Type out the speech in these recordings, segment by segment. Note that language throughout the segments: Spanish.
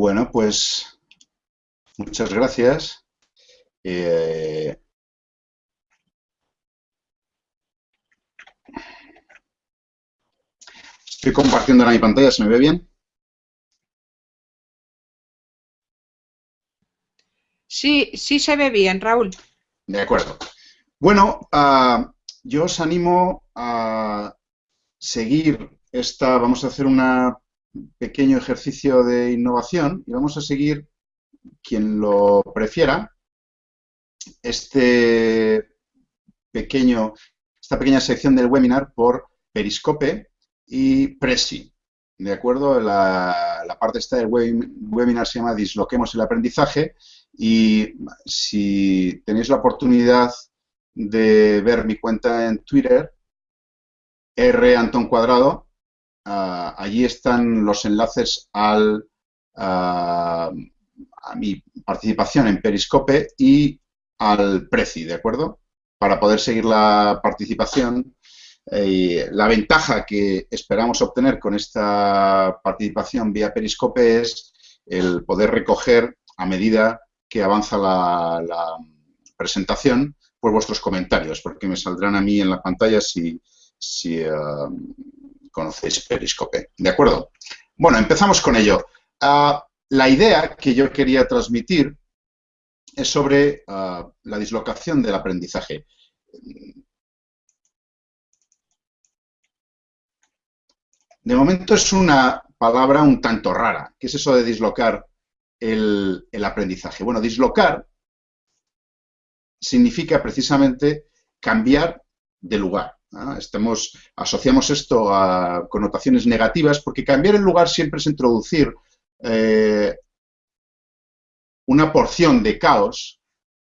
Bueno, pues muchas gracias. Eh, estoy compartiendo ahora mi pantalla, ¿se me ve bien? Sí, sí se ve bien, Raúl. De acuerdo. Bueno, ah, yo os animo a seguir esta, vamos a hacer un pequeño ejercicio de innovación y vamos a seguir, quien lo prefiera, este pequeño, esta pequeña sección del webinar por Periscope y Presi. ¿De acuerdo? La, la parte esta del webinar se llama Disloquemos el aprendizaje y si tenéis la oportunidad de ver mi cuenta en Twitter, R Cuadrado, ah, allí están los enlaces al, ah, a mi participación en Periscope y al Prezi, ¿de acuerdo? Para poder seguir la participación. Eh, la ventaja que esperamos obtener con esta participación vía Periscope es el poder recoger a medida que avanza la, presentación, por vuestros comentarios, porque me saldrán a mí en la pantalla si, si eh, conocéis Periscope. ¿De acuerdo? Bueno, empezamos con ello. Ah, la idea que yo quería transmitir es sobre ah, la dislocación del aprendizaje. De momento es una palabra un tanto rara. ¿Qué es eso de dislocar el, aprendizaje? Bueno, dislocar significa precisamente cambiar de lugar. Estamos, asociamos esto a connotaciones negativas porque cambiar el lugar siempre es introducir eh, una porción de caos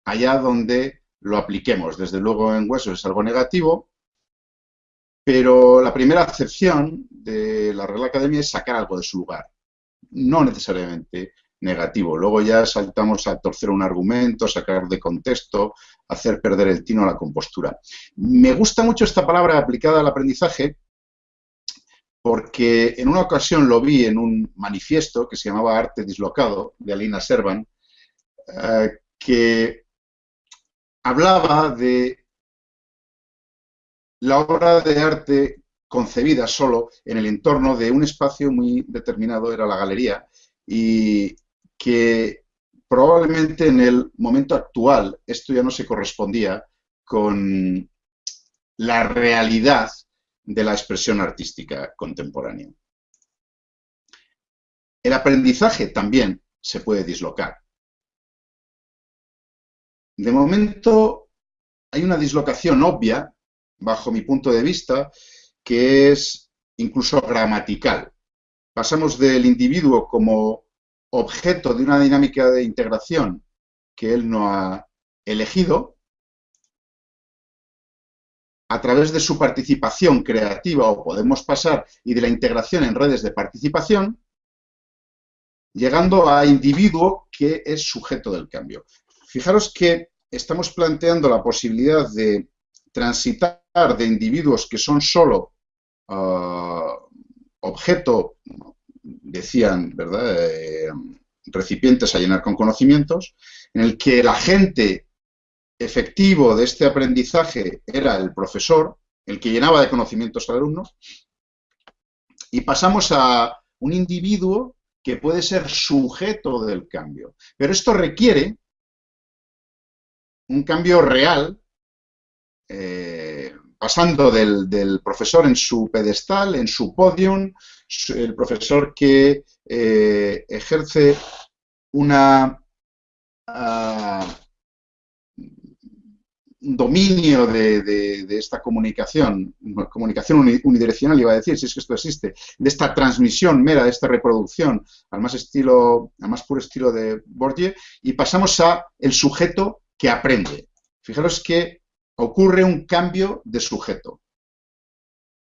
allá donde lo apliquemos. Desde luego en huesos es algo negativo, pero la primera acepción de la Real Academia es sacar algo de su lugar. No necesariamente negativo. Luego ya saltamos a torcer un argumento, sacar de contexto, hacer perder el tino a la compostura. Me gusta mucho esta palabra aplicada al aprendizaje porque en una ocasión lo vi en un manifiesto que se llamaba Arte Dislocado, de Alina Servan, eh, que hablaba de la obra de arte concebida solo en el entorno de un espacio muy determinado, era la galería, y que probablemente en el momento actual esto ya no se correspondía con la realidad de la expresión artística contemporánea. El aprendizaje también se puede dislocar. De momento hay una dislocación obvia, bajo mi punto de vista, que es incluso gramatical. Pasamos del individuo como objeto de una dinámica de integración que él no ha elegido, a través de su participación creativa o podemos pasar y de la integración en redes de participación, llegando a individuo que es sujeto del cambio. Fijaros que estamos planteando la posibilidad de transitar de individuos que son solo ah, objeto decían, ¿verdad? Eh, recipientes a llenar con conocimientos, en el que el agente efectivo de este aprendizaje era el profesor, el que llenaba de conocimientos al alumno, y pasamos a un individuo que puede ser sujeto del cambio. Pero esto requiere un cambio real, eh, pasando del, profesor en su pedestal, en su podium, el profesor que eh, ejerce una ah, dominio de, esta comunicación, comunicación unidireccional, iba a decir, si es que esto existe, de esta transmisión mera, de esta reproducción, al más estilo, al más puro estilo de Bourdieu, y pasamos a el sujeto que aprende. Fijaros que ocurre un cambio de sujeto.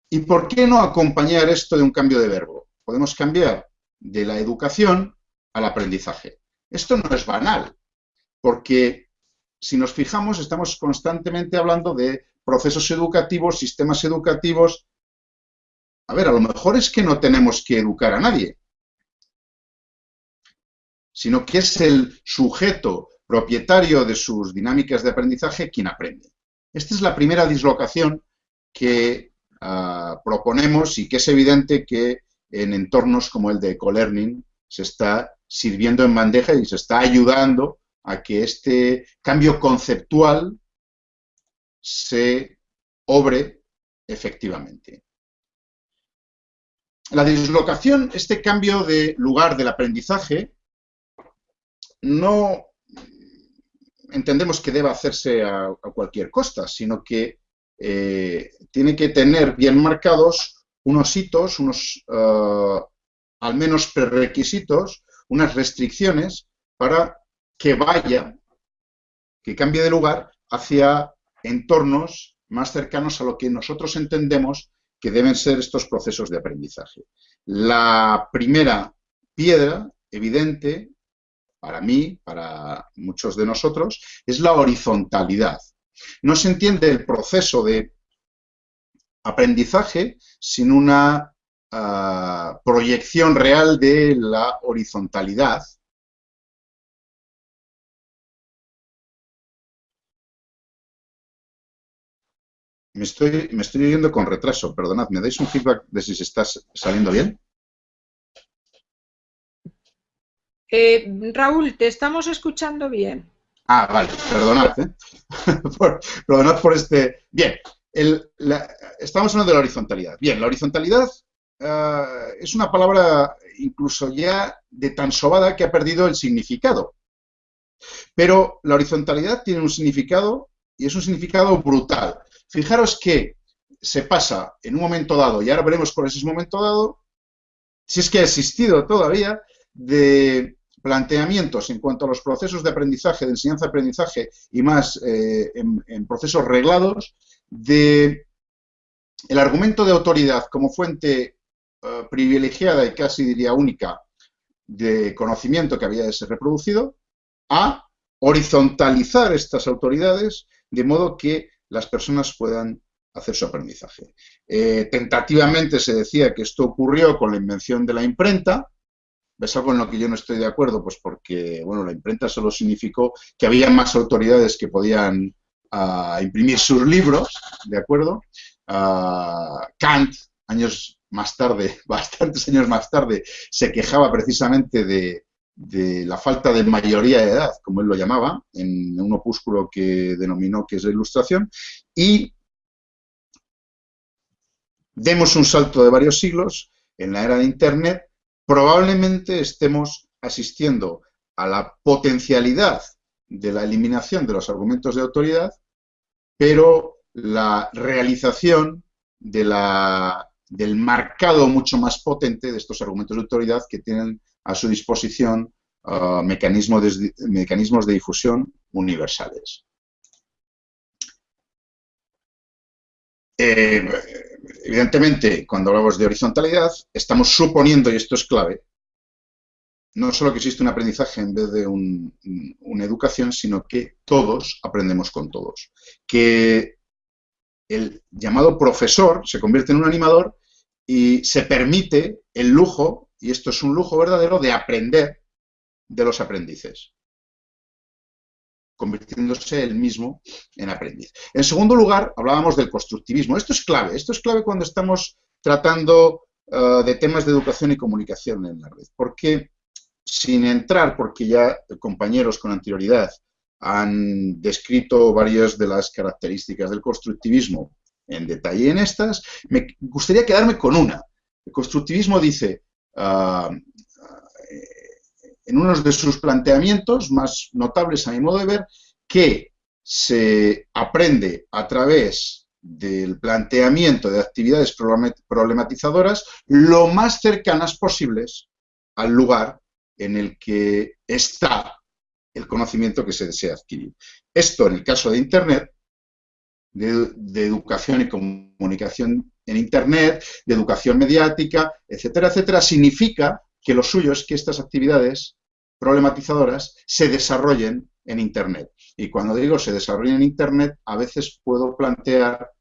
¿Y por qué no acompañar esto de un cambio de verbo? Podemos cambiar de la educación al aprendizaje. Esto no es banal, porque si nos fijamos estamos constantemente hablando de procesos educativos, sistemas educativos. A ver, a lo mejor es que no tenemos que educar a nadie. sino que es el sujeto propietario de sus dinámicas de aprendizaje quien aprende. Esta es la primera dislocación que proponemos y que es evidente que en entornos como el de ecolearning se está sirviendo en bandeja y se está ayudando a que este cambio conceptual se obre efectivamente. La dislocación, este cambio de lugar del aprendizaje, no entendemos que deba hacerse a, cualquier costa, sino que eh, tiene que tener bien marcados unos hitos, unos uh, al menos prerequisitos, unas restricciones para que vaya, que cambie de lugar hacia entornos más cercanos a lo que nosotros entendemos que deben ser estos procesos de aprendizaje. La primera piedra evidente para mí, para muchos de nosotros, es la horizontalidad. No se entiende el proceso de aprendizaje sin una ah, proyección real de la horizontalidad. Me estoy, me estoy yendo con retraso, perdonad, ¿me dais un feedback de si se está saliendo bien? Eh, Raúl, te estamos escuchando bien. Ah, vale, perdonad, ¿eh? perdonad por este... Bien, estamos hablando de la horizontalidad. Bien, la horizontalidad eh, es una palabra incluso ya de tan sobada que ha perdido el significado. Pero la horizontalidad tiene un significado y es un significado brutal. Fijaros que se pasa en un momento dado, y ahora veremos cuál es ese momento dado, si es que ha existido todavía, de planteamientos en cuanto a los procesos de aprendizaje, de enseñanza-aprendizaje y más eh, en, procesos reglados, de el argumento de autoridad como fuente eh, privilegiada y casi diría única de conocimiento que había de ser reproducido, a horizontalizar estas autoridades de modo que las personas puedan hacer su aprendizaje. Eh, tentativamente se decía que esto ocurrió con la invención de la imprenta, ¿Ves algo en lo que yo no estoy de acuerdo? Pues porque, bueno, la imprenta solo significó que había más autoridades que podían ah, imprimir sus libros, ¿de acuerdo? Ah, Kant, años más tarde, bastantes años más tarde, se quejaba precisamente de, de la falta de mayoría de edad, como él lo llamaba, en un opúsculo que denominó que es la ilustración, y demos un salto de varios siglos en la era de Internet probablemente estemos asistiendo a la potencialidad de la eliminación de los argumentos de autoridad, pero la realización del marcado mucho más potente de estos argumentos de autoridad que tienen a su disposición de, mecanismos de difusión universales. Eh, evidentemente, cuando hablamos de horizontalidad, estamos suponiendo, y esto es clave, no solo que existe un aprendizaje en vez de una educación, sino que todos aprendemos con todos. Que el llamado profesor se convierte en un animador y se permite el lujo, y esto es un lujo verdadero, de aprender de los aprendices convirtiéndose él mismo en aprendiz. En segundo lugar, hablábamos del constructivismo. Esto es clave, esto es clave cuando estamos tratando eh, de temas de educación y comunicación en la red, porque sin entrar, porque ya compañeros con anterioridad han descrito varias de las características del constructivismo en detalle en estas, me gustaría quedarme con una. El constructivismo dice, ah, en uno de sus planteamientos más notables a mi modo de ver, que se aprende a través del planteamiento de actividades problematizadoras lo más cercanas posibles al lugar en el que está el conocimiento que se desea adquirir. Esto, en el caso de Internet, de, de, educación y comunicación en Internet, de educación mediática, etcétera, etcétera, significa que lo suyo es que estas actividades problematizadoras se desarrollen en Internet. Y cuando digo se desarrollen en Internet, a veces puedo plantear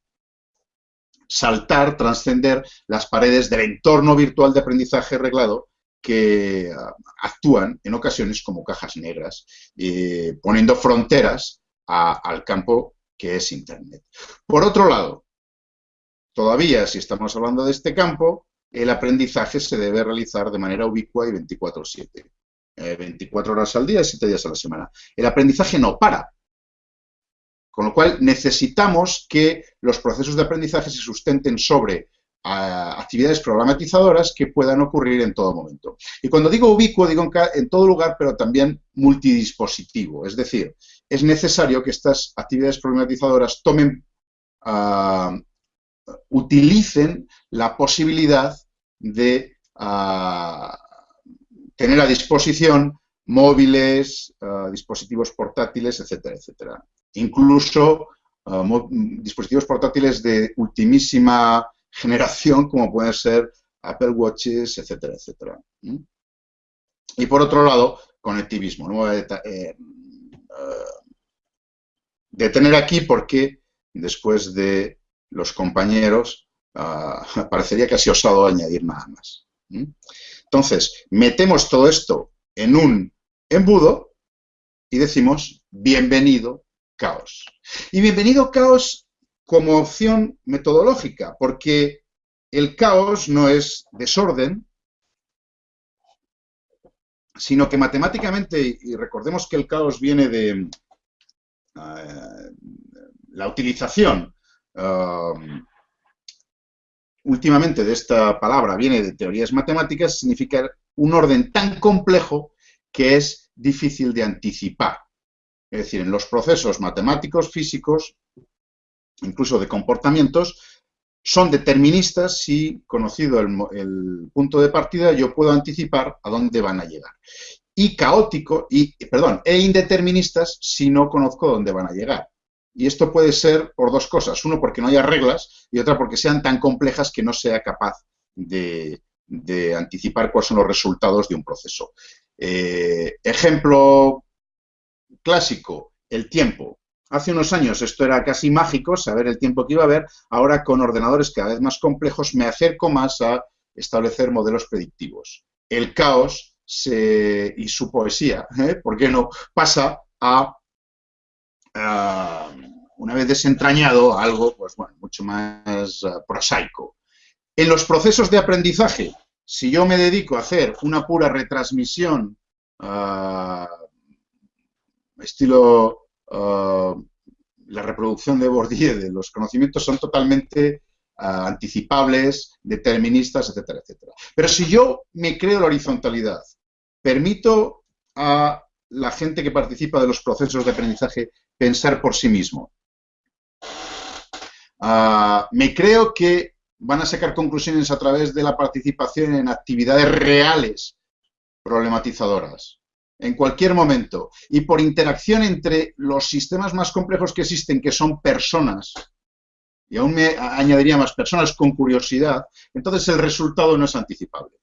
saltar, trascender las paredes del entorno virtual de aprendizaje reglado que ah, actúan en ocasiones como cajas negras, eh, poniendo fronteras al campo que es Internet. Por otro lado, todavía si estamos hablando de este campo, el aprendizaje se debe realizar de manera ubicua y 24-7. 24 eh, horas al día, 7 días a la semana. El aprendizaje no para. Con lo cual necesitamos que los procesos de aprendizaje se sustenten sobre actividades programatizadoras que puedan ocurrir en todo momento. Y cuando digo ubicuo, digo en, todo lugar, pero también multidispositivo. Es decir, es necesario que estas actividades programatizadoras tomen, ah, utilicen la posibilidad de ah, tener a disposición móviles, ah, dispositivos portátiles, etcétera, etcétera. Incluso dispositivos portátiles de ultimísima generación como pueden ser Apple Watches, etcétera, etcétera. Y por otro lado, conectivismo. No voy a eh, detener aquí porque después de los compañeros ah, parecería casi osado añadir nada más. Entonces, metemos todo esto en un embudo y decimos bienvenido caos. Y bienvenido caos como opción metodológica, porque el caos no es desorden, sino que matemáticamente, y recordemos que el caos viene de eh, la utilización um, últimamente de esta palabra, viene de teorías matemáticas, significa un orden tan complejo que es difícil de anticipar. Es decir, en los procesos matemáticos físicos incluso de comportamientos, son deterministas si, conocido el, punto de partida, yo puedo anticipar a dónde van a llegar. Y caótico, y, perdón, e indeterministas si no conozco dónde van a llegar. Y esto puede ser por dos cosas. Uno, porque no haya reglas, y otra, porque sean tan complejas que no sea capaz de, anticipar cuáles son los resultados de un proceso. Eh, ejemplo clásico, el tiempo. Hace unos años esto era casi mágico, saber el tiempo que iba a haber. Ahora con ordenadores cada vez más complejos me acerco más a establecer modelos predictivos. El caos y su poesía, ¿eh? ¿por qué no? Pasa a, una vez desentrañado, algo pues, bueno, mucho más uh, prosaico. En los procesos de aprendizaje, si yo me dedico a hacer una pura retransmisión uh, estilo Uh, la reproducción de Bourdieu de los conocimientos son totalmente anticipables, deterministas, etcétera, etcétera. Pero si yo me creo la horizontalidad, permito a la gente que participa de los procesos de aprendizaje pensar por sí mismo, uh, me creo que van a sacar conclusiones a través de la participación en actividades reales problematizadoras en cualquier momento, y por interacción entre los sistemas más complejos que existen, que son personas, y aún me añadiría más personas con curiosidad, entonces el resultado no es anticipable.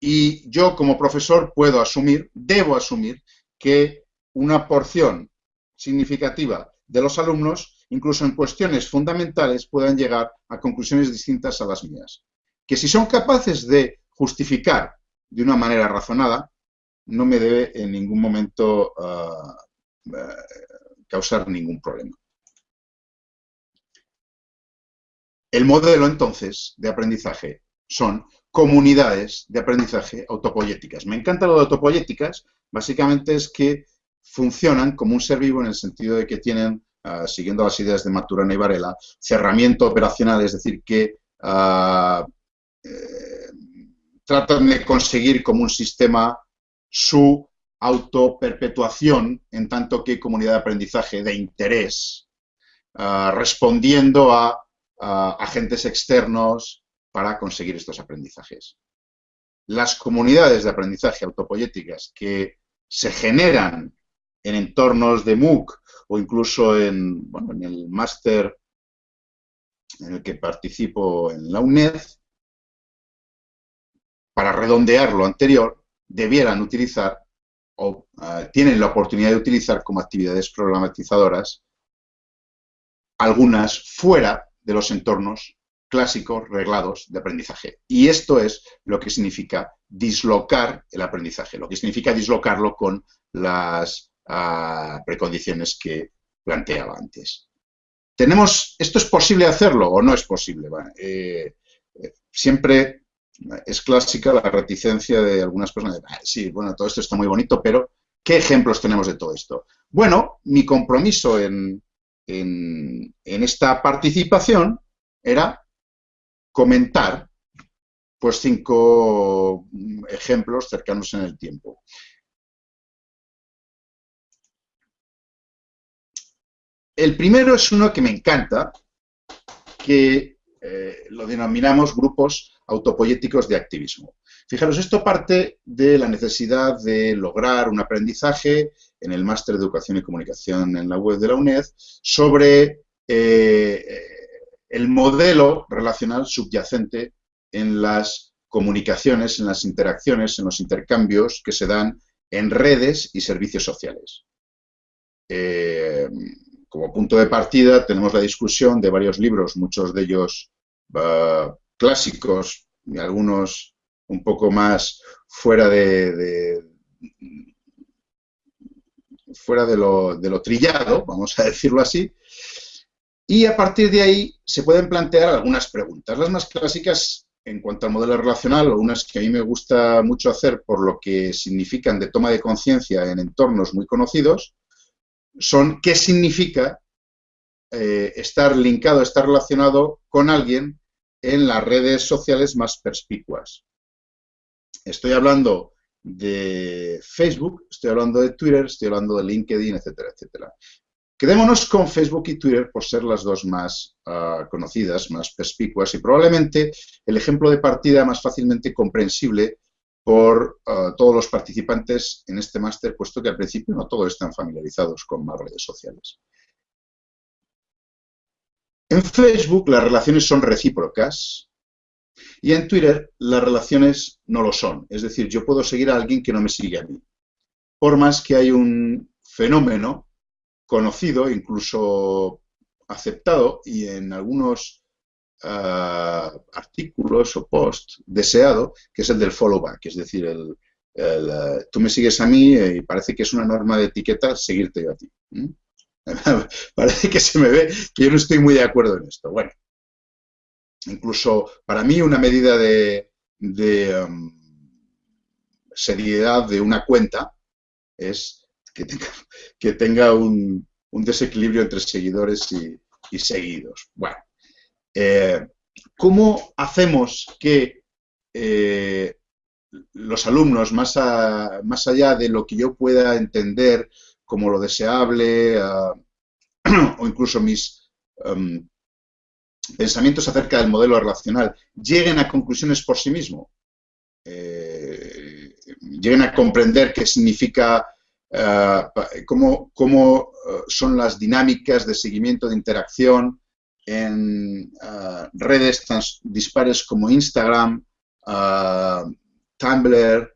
Y yo como profesor puedo asumir, debo asumir, que una porción significativa de los alumnos, incluso en cuestiones fundamentales, puedan llegar a conclusiones distintas a las mías. Que si son capaces de justificar de una manera razonada, no me debe en ningún momento ah, ah, causar ningún problema. El modelo, entonces, de aprendizaje son comunidades de aprendizaje autopoyéticas. Me encanta lo de autopoyéticas, básicamente es que funcionan como un ser vivo en el sentido de que tienen, ah, siguiendo las ideas de Maturana y Varela, cerramiento operacional, es decir, que eh, tratan de conseguir como un sistema su autoperpetuación en tanto que comunidad de aprendizaje de interés, ah, respondiendo a, agentes externos para conseguir estos aprendizajes. Las comunidades de aprendizaje autopoyéticas que se generan en entornos de MOOC o incluso en, en el máster en el que participo en la UNED, para redondear lo anterior, debieran utilizar o eh, tienen la oportunidad de utilizar como actividades programatizadoras algunas fuera de los entornos clásicos reglados de aprendizaje. Y esto es lo que significa dislocar el aprendizaje, lo que significa dislocarlo con las ah, precondiciones que planteaba antes. ¿Tenemos, ¿Esto es posible hacerlo o no es posible? Eh, eh, siempre es clásica la reticencia de algunas personas. Ah, sí, bueno, todo esto está muy bonito, pero ¿qué ejemplos tenemos de todo esto? Bueno, mi compromiso en, en esta participación era comentar pues cinco ejemplos cercanos en el tiempo. El primero es uno que me encanta, que eh, lo denominamos grupos autopoyéticos de activismo. Fijaros, esto parte de la necesidad de lograr un aprendizaje en el Máster de Educación y Comunicación en la web de la UNED sobre eh, el modelo relacional subyacente en las comunicaciones, en las interacciones, en los intercambios que se dan en redes y servicios sociales. Eh, como punto de partida tenemos la discusión de varios libros, muchos de ellos uh, clásicos y algunos un poco más fuera de, fuera de lo, de lo, trillado, vamos a decirlo así, y a partir de ahí se pueden plantear algunas preguntas. Las más clásicas en cuanto al modelo relacional, o unas que a mí me gusta mucho hacer por lo que significan de toma de conciencia en entornos muy conocidos, son qué significa eh, estar linkado, estar relacionado con alguien en las redes sociales más perspicuas. Estoy hablando de Facebook, estoy hablando de Twitter, estoy hablando de LinkedIn, etcétera, etcétera. Quedémonos con Facebook y Twitter por ser las dos más ah, conocidas, más perspicuas y probablemente el ejemplo de partida más fácilmente comprensible por ah, todos los participantes en este máster, puesto que al principio no todos están familiarizados con más redes sociales. En Facebook las relaciones son recíprocas y en Twitter las relaciones no lo son. Es decir, yo puedo seguir a alguien que no me sigue a mí. Por más que hay un fenómeno conocido, incluso aceptado y en algunos ah, artículos o posts deseado, que es el del follow back, es decir, el, ah, tú me sigues a mí y parece que es una norma de etiqueta seguirte yo a ti. parece que se me ve que yo no estoy muy de acuerdo en esto. Bueno, incluso para mí una medida de, um, seriedad de una cuenta es que tenga, un, desequilibrio entre seguidores y, seguidos. Bueno, eh, ¿cómo hacemos que eh, los alumnos, más, allá de lo que yo pueda entender como lo deseable o incluso mis em, pensamientos acerca del modelo relacional lleguen a conclusiones por sí mismos, eh, lleguen a comprender qué significa eh, cómo, eh, son las dinámicas de seguimiento de interacción en eh, redes tan dispares como Instagram, Tumblr,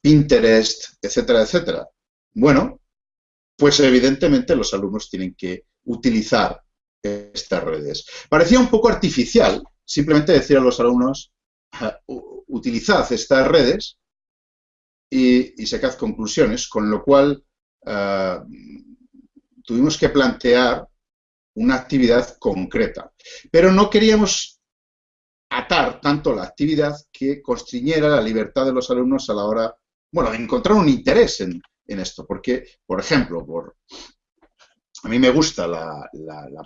Pinterest, etcétera, etcétera. Bueno, pues evidentemente los alumnos tienen que utilizar estas redes. Parecía un poco artificial simplemente decir a los alumnos, utilizad estas redes y, sacad conclusiones, con lo cual eh, tuvimos que plantear una actividad concreta. Pero no queríamos atar tanto la actividad que constriñera la libertad de los alumnos a la hora, bueno, de encontrar un interés en, esto, porque, por ejemplo, por, a mí me gusta la,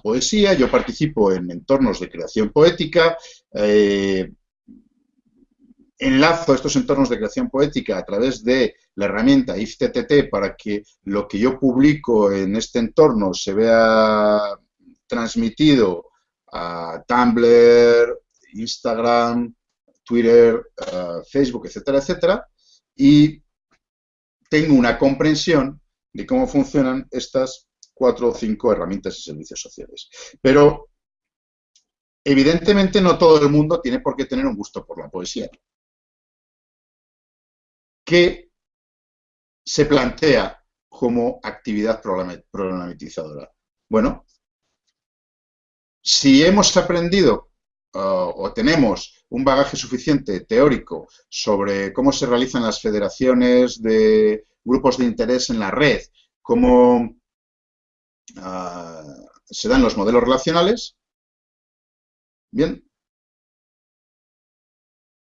poesía, yo participo en entornos de creación poética, eh, enlazo estos entornos de creación poética a través de la herramienta IFTTT para que lo que yo publico en este entorno se vea transmitido a Tumblr, Instagram, Twitter, Facebook, etcétera, etcétera, y tengo una comprensión de cómo funcionan estas cuatro o cinco herramientas y servicios sociales. Pero, evidentemente, no todo el mundo tiene por qué tener un gusto por la poesía que se plantea como actividad problematizadora. Bueno, Si hemos aprendido uh, o tenemos un bagaje suficiente teórico sobre cómo se realizan las federaciones de grupos de interés en la red, cómo uh, se dan los modelos relacionales, bien,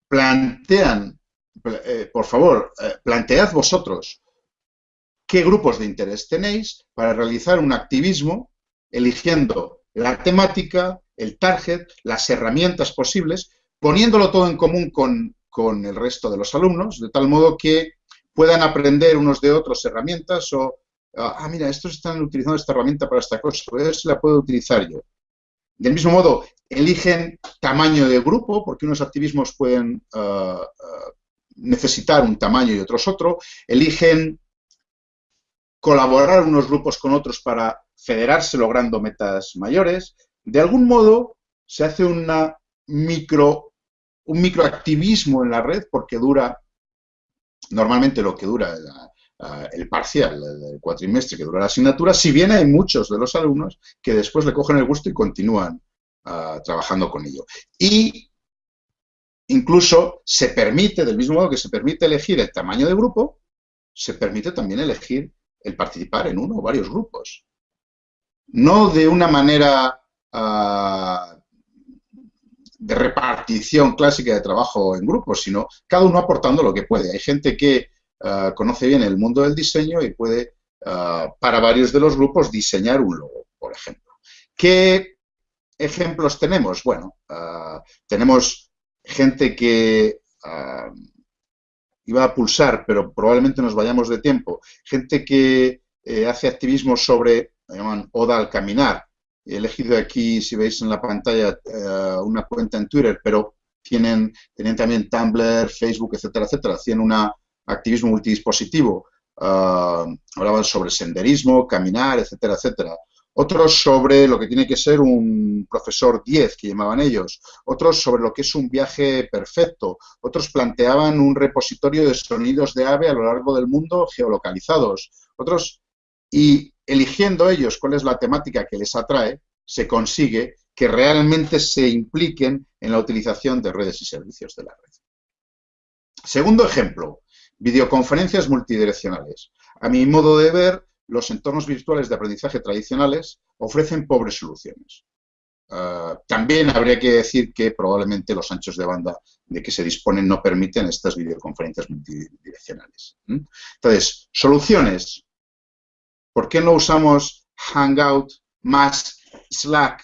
plantean, eh, por favor, eh, plantead vosotros qué grupos de interés tenéis para realizar un activismo eligiendo la temática, el target, las herramientas posibles, poniéndolo todo en común con, el resto de los alumnos, de tal modo que puedan aprender unos de otros herramientas o, ah, mira, estos están utilizando esta herramienta para esta cosa, pues la puedo utilizar yo. Del mismo modo, eligen tamaño de grupo, porque unos activismos pueden ah, ah, necesitar un tamaño y otros otro, eligen colaborar unos grupos con otros para federarse logrando metas mayores. De algún modo se hace una micro, un microactivismo en la red porque dura, normalmente lo que dura el parcial, el cuatrimestre que dura la asignatura, si bien hay muchos de los alumnos que después le cogen el gusto y continúan ah, trabajando con ello. Y incluso se permite, del mismo modo que se permite elegir el tamaño de grupo, se permite también elegir el participar en uno o varios grupos. No de una manera ah, de repartición clásica de trabajo en grupos, sino cada uno aportando lo que puede. Hay gente que ah, conoce bien el mundo del diseño y puede, ah, para varios de los grupos, diseñar un logo, por ejemplo. ¿Qué ejemplos tenemos? Bueno, tenemos gente que iba a pulsar, pero probablemente nos vayamos de tiempo. Gente que eh, hace activismo sobre, llaman Oda al caminar. He elegido aquí, si veis en la pantalla, eh, una cuenta en Twitter, pero tienen, tienen también Tumblr, Facebook, etcétera, etcétera. Hacían un activismo multidispositivo. Ah, hablaban sobre senderismo, caminar, etcétera, etcétera otros sobre lo que tiene que ser un profesor 10, que llamaban ellos, otros sobre lo que es un viaje perfecto, otros planteaban un repositorio de sonidos de ave a lo largo del mundo geolocalizados, otros, y eligiendo ellos cuál es la temática que les atrae, se consigue que realmente se impliquen en la utilización de redes y servicios de la red. Segundo ejemplo, videoconferencias multidireccionales. A mi modo de ver, los entornos virtuales de aprendizaje tradicionales ofrecen pobres soluciones. Ah, también habría que decir que probablemente los anchos de banda de que se disponen no permiten estas videoconferencias multidireccionales. Entonces, soluciones. ¿Por qué no usamos Hangout más Slack?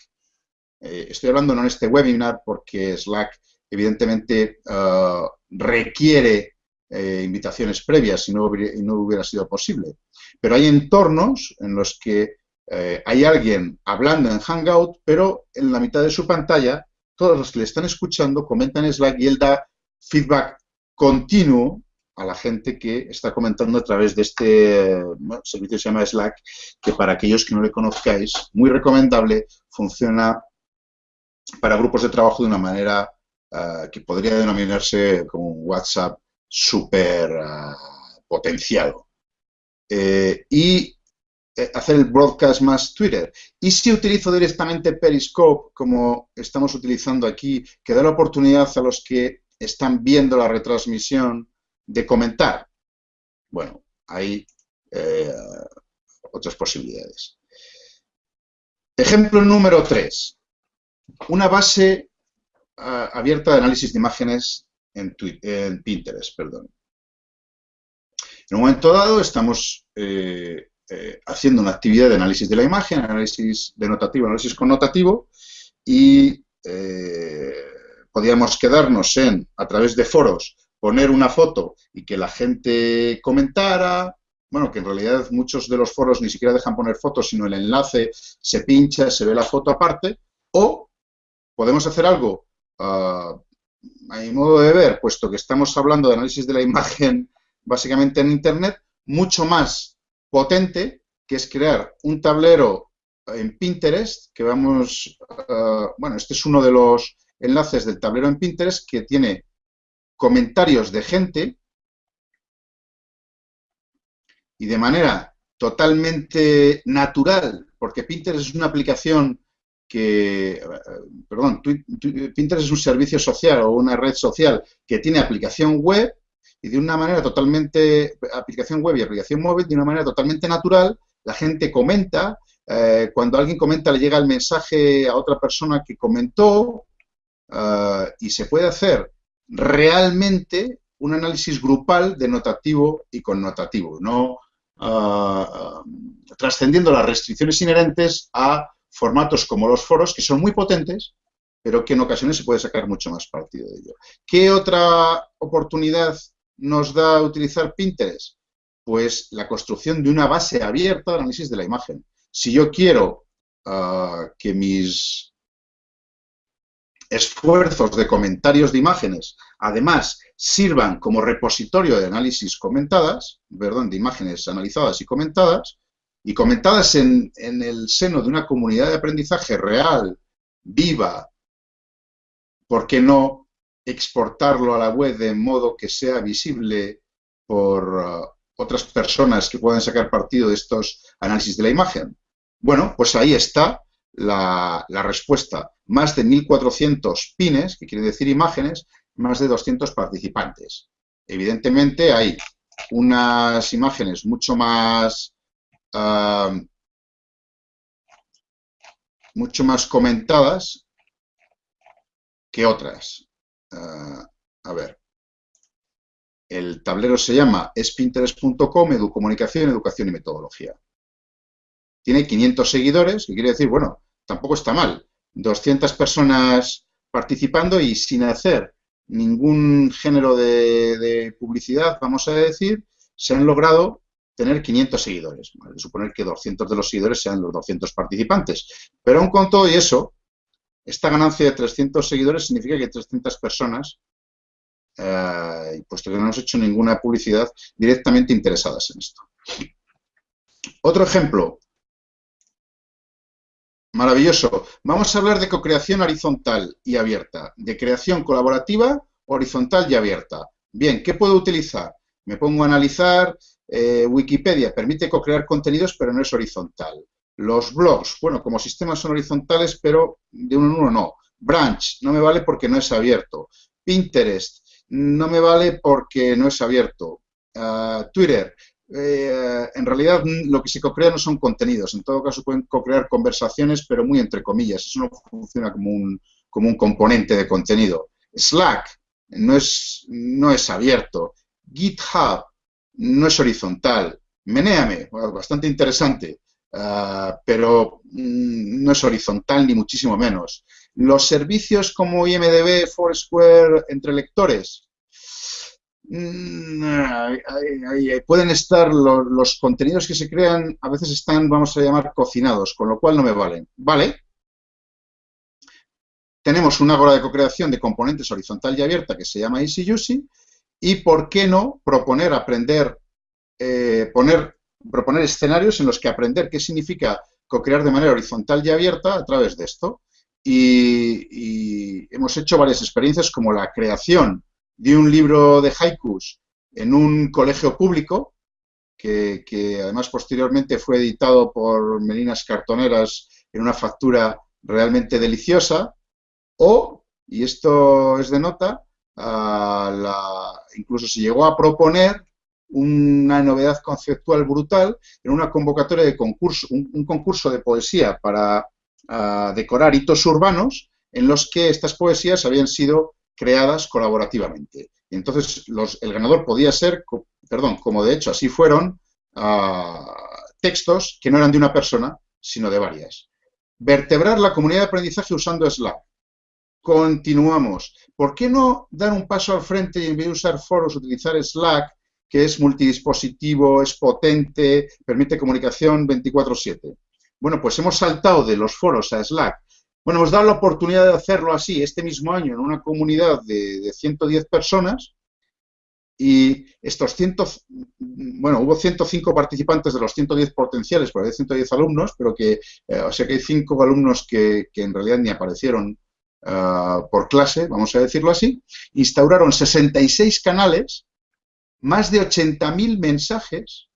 Eh, estoy hablando no en este webinar porque Slack evidentemente ah, requiere eh, invitaciones previas y no, hubiera, sido posible. Pero hay entornos en los que eh, hay alguien hablando en Hangout, pero en la mitad de su pantalla, todos los que le están escuchando comentan en Slack y él da feedback continuo a la gente que está comentando a través de este servicio que se llama Slack, que para aquellos que no le conozcáis, muy recomendable, funciona para grupos de trabajo de una manera eh, que podría denominarse como WhatsApp súper ah, potenciado. Eh, y eh, hacer el broadcast más Twitter. Y si utilizo directamente Periscope, como estamos utilizando aquí, que da la oportunidad a los que están viendo la retransmisión de comentar. Bueno, hay eh, otras posibilidades. Ejemplo número 3. Una base ah, abierta de análisis de imágenes en, Pinterest, perdón. En un momento dado estamos eh, eh, haciendo una actividad de análisis de la imagen, análisis denotativo, análisis connotativo, y eh, podíamos quedarnos en, a través de foros, poner una foto y que la gente comentara, bueno, que en realidad muchos de los foros ni siquiera dejan poner fotos, sino el enlace se pincha, se ve la foto aparte, o podemos hacer algo ah, a mi modo de ver, puesto que estamos hablando de análisis de la imagen básicamente en Internet, mucho más potente, que es crear un tablero en Pinterest, que vamos, uh, bueno, este es uno de los enlaces del tablero en Pinterest que tiene comentarios de gente y de manera totalmente natural, porque Pinterest es una aplicación que, eh, perdón, Pinterest es un servicio social o una red social que tiene aplicación web y de una manera totalmente, aplicación web y aplicación móvil, de una manera totalmente natural, la gente comenta, eh, cuando alguien comenta le llega el mensaje a otra persona que comentó eh, y se puede hacer realmente un análisis grupal de notativo y connotativo, no trascendiendo las restricciones inherentes a formatos como los foros, que son muy potentes, pero que en ocasiones se puede sacar mucho más partido de ello. ¿Qué otra oportunidad nos da utilizar Pinterest? Pues la construcción de una base abierta de análisis de la imagen. Si yo quiero ah, que mis esfuerzos de comentarios de imágenes, además, sirvan como repositorio de análisis comentadas, perdón, de imágenes analizadas y comentadas, y comentadas en, el seno de una comunidad de aprendizaje real, viva, ¿por qué no exportarlo a la web de modo que sea visible por uh, otras personas que puedan sacar partido de estos análisis de la imagen? Bueno, pues ahí está la, la respuesta. Más de 1.400 pines, que quiere decir imágenes, más de 200 participantes. Evidentemente hay unas imágenes mucho más mucho más comentadas que otras. Ah, a ver. El tablero se llama espinterest.com, educomunicación, educación y metodología. Tiene 500 seguidores, que quiere decir, bueno, tampoco está mal. 200 personas participando y sin hacer ningún género de publicidad, vamos a decir, se han logrado tener 500 seguidores. Suponer que 200 de los seguidores sean los 200 participantes. Pero aún con todo y eso, esta ganancia de 300 seguidores significa que 300 personas, eh, puesto que no hemos hecho ninguna publicidad, directamente interesadas en esto. Otro ejemplo. Maravilloso. Vamos a hablar de co-creación horizontal y abierta, de creación colaborativa, horizontal y abierta. Bien, ¿qué puedo utilizar? Me pongo a analizar eh, Wikipedia permite co-crear contenidos, pero no es horizontal. Los blogs, bueno, como sistemas son horizontales, pero de uno en uno no. Branch, no me vale porque no es abierto. Pinterest, no me vale porque no es abierto. Ah, Twitter, eh, en realidad lo que se co-crea no son contenidos. En todo caso pueden co-crear conversaciones, pero muy entre comillas. Eso no funciona como un, como un componente de contenido. Slack no es, no es abierto. GitHub no es horizontal. Menéame, bastante interesante, ah, pero mm, no es horizontal ni muchísimo menos. Los servicios como IMDB, Foursquare, entre lectores, pueden estar los contenidos que se crean, a veces están, vamos a llamar, cocinados, con lo cual no me valen. ¿Vale? Tenemos una hora de co-creación de componentes horizontal y abierta que se llama EasyUsy y por qué no proponer aprender, eh, poner, proponer escenarios en los que aprender qué significa co-crear de manera horizontal y abierta a través de esto. Y, hemos hecho varias experiencias como la creación de un libro de haikus en un colegio público, que, además posteriormente fue editado por Melinas Cartoneras en una factura realmente deliciosa, o, y esto es de nota, incluso se llegó a proponer una novedad conceptual brutal en una convocatoria de concurso, un, concurso de poesía para decorar hitos urbanos en los que estas poesías habían sido creadas colaborativamente. Entonces el ganador podía ser, perdón, como de hecho así fueron, textos que no eran de una persona, sino de varias. Vertebrar la comunidad de aprendizaje usando Slack. Continuamos. ¿Por qué no dar un paso al frente y en vez de usar foros utilizar Slack, que es multidispositivo, es potente, permite comunicación 24/7? Bueno, pues hemos saltado de los foros a Slack. Bueno, hemos dado la oportunidad de hacerlo así este mismo año en una comunidad de, 110 personas y estos 100, bueno, hubo 105 participantes de los 110 potenciales, porque hay 110 alumnos, pero que, eh, o sea que hay 5 alumnos que, que en realidad ni aparecieron Ah, por clase, vamos a decirlo así, instauraron 66 canales, más de 80.000 mensajes,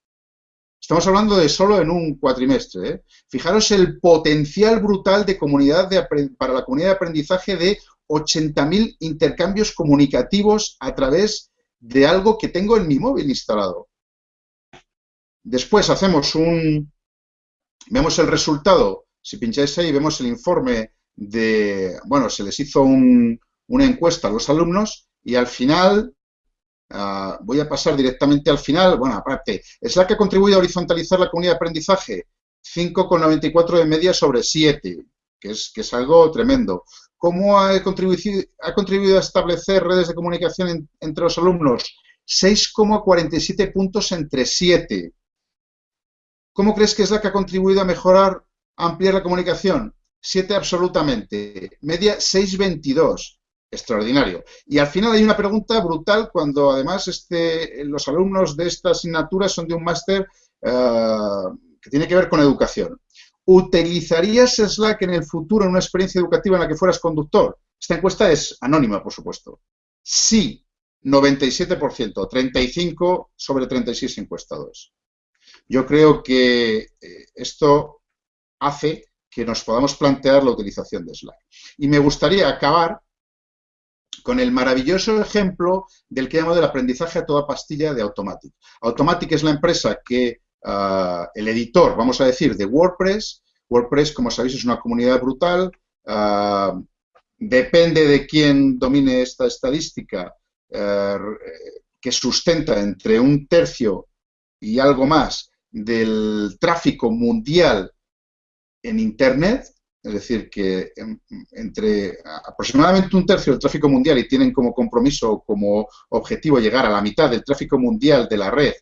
Estamos hablando de solo en un cuatrimestre. ¿eh? Fijaros el potencial brutal de comunidad para la comunidad de aprendizaje de 80.000 intercambios comunicativos a través de algo que tengo en mi móvil instalado. Después hacemos un... Vemos el resultado. Si pincháis ahí, vemos el informe de... Bueno, se les hizo una encuesta a los alumnos y al final Ah, voy a pasar directamente al final. Bueno, aparte, ¿Slack ha contribuido a horizontalizar la comunidad de aprendizaje? 5,94 de media sobre 7, que es, que es algo tremendo. ¿Cómo ha contribuido, ha contribuido a establecer redes de comunicación entre los alumnos? 6,47 puntos entre 7. ¿Cómo crees que Slack ha contribuido a mejorar, a ampliar la comunicación? 7 absolutamente. Media 6,22 extraordinario. Y al final hay una pregunta brutal cuando además este, los alumnos de esta asignatura son de un máster eh, que tiene que ver con educación. ¿Utilizarías Slack en el futuro en una experiencia educativa en la que fueras conductor? Esta encuesta es anónima, por supuesto. Sí, 97%, 35 sobre 36 encuestados. Yo creo que eh, esto hace que nos podamos plantear la utilización de Slack. Y me gustaría acabar con el maravilloso ejemplo del que llamo del aprendizaje a toda pastilla de Automatic. Automatic es la empresa que, ah, el editor, vamos a decir, de WordPress. WordPress, como sabéis, es una comunidad brutal. Ah, depende de quién domine esta estadística, eh, que sustenta entre un tercio y algo más del tráfico mundial en Internet, es decir, que entre aproximadamente un tercio del tráfico mundial y tienen como compromiso, como objetivo llegar a la mitad del tráfico mundial de la red,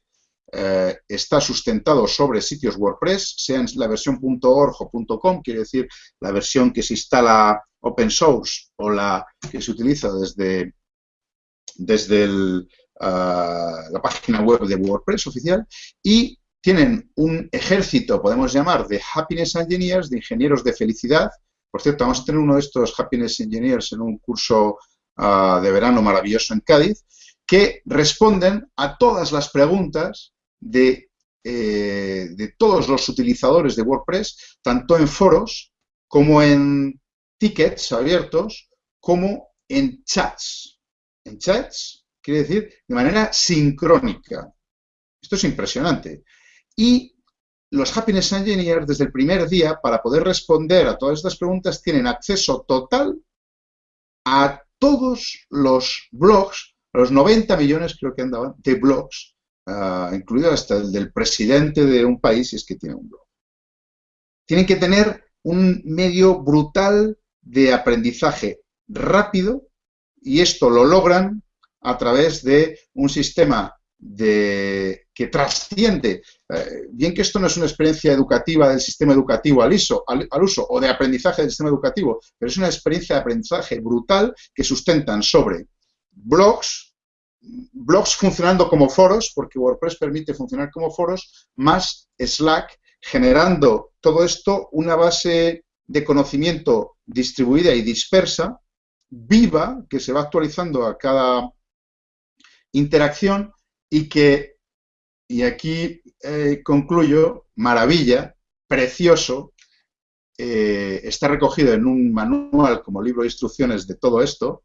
eh, está sustentado sobre sitios WordPress, sea la versión .org o .com, quiere decir la versión que se instala open source o la que se utiliza desde, desde ah, la página web de WordPress oficial, y tienen un ejército, podemos llamar, de happiness engineers, de ingenieros de felicidad. Por cierto, vamos a tener uno de estos happiness engineers en un curso ah, de verano maravilloso en Cádiz, que responden a todas las preguntas de, eh, de todos los utilizadores de WordPress, tanto en foros como en tickets abiertos, como en chats. En chats quiere decir de manera sincrónica. Esto es impresionante. Y los Happiness Engineers, desde el primer día, para poder responder a todas estas preguntas, tienen acceso total a todos los blogs, a los 90 millones creo que andaban, de blogs, uh, incluido hasta el del presidente de un país, si es que tiene un blog. Tienen que tener un medio brutal de aprendizaje rápido y esto lo logran a través de un sistema de, que trasciende, eh, bien que esto no es una experiencia educativa del sistema educativo al, al, uso o de aprendizaje del sistema educativo, pero es una experiencia de aprendizaje brutal que sustentan sobre blogs, blogs funcionando como foros, porque WordPress permite funcionar como foros, más Slack, generando todo esto una base de conocimiento distribuida y dispersa, viva, que se va actualizando a cada interacción y que, y aquí eh, concluyo, maravilla, precioso, eh, está recogido en un manual como libro de instrucciones de todo esto,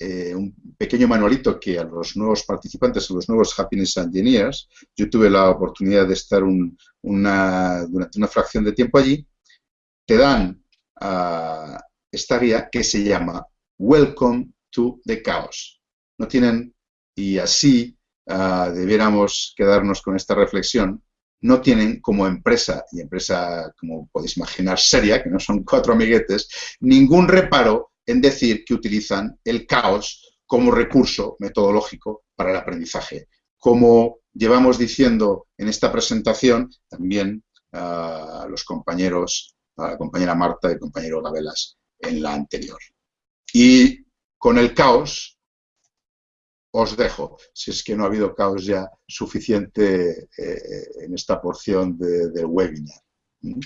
eh, un pequeño manualito que a los nuevos participantes, a los nuevos Happiness Engineers, yo tuve la oportunidad de estar una, durante una fracción de tiempo allí, te dan uh, esta guía que se llama Welcome to the Chaos. No tienen, y así Ah, debiéramos quedarnos con esta reflexión, no tienen como empresa, y empresa, como podéis imaginar, seria, que no son cuatro amiguetes, ningún reparo en decir que utilizan el caos como recurso metodológico para el aprendizaje. Como llevamos diciendo en esta presentación, también a los compañeros, la compañera Marta y el compañero Gabelas en la anterior. Y con el caos os dejo, si es que no ha habido caos ya suficiente eh, en esta porción del webinar. ¿Mm?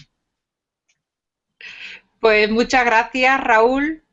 Pues muchas gracias, Raúl.